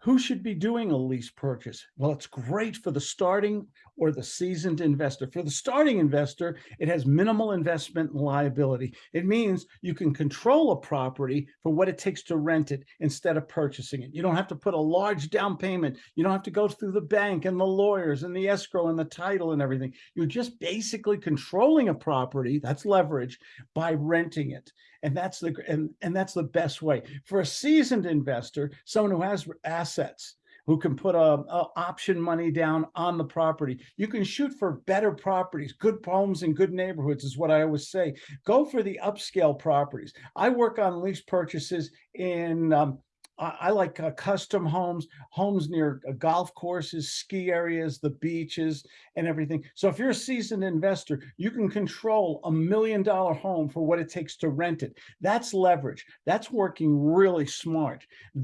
Who should be doing a lease purchase? Well, it's great for the starting or the seasoned investor. For the starting investor, it has minimal investment and liability. It means you can control a property for what it takes to rent it instead of purchasing it. You don't have to put a large down payment. You don't have to go through the bank and the lawyers and the escrow and the title and everything. You're just basically controlling a property, that's leverage, by renting it. And that's the and, and that's the best way. For a seasoned investor, someone who has assets, who can put a, a, option money down on the property. You can shoot for better properties, good homes in good neighborhoods is what I always say. Go for the upscale properties. I work on lease purchases in um, I, like uh, custom homes, homes near uh, golf courses, ski areas, the beaches, and everything. So if you're a seasoned investor, you can control a million dollar home for what it takes to rent it. That's leverage. That's working really smart.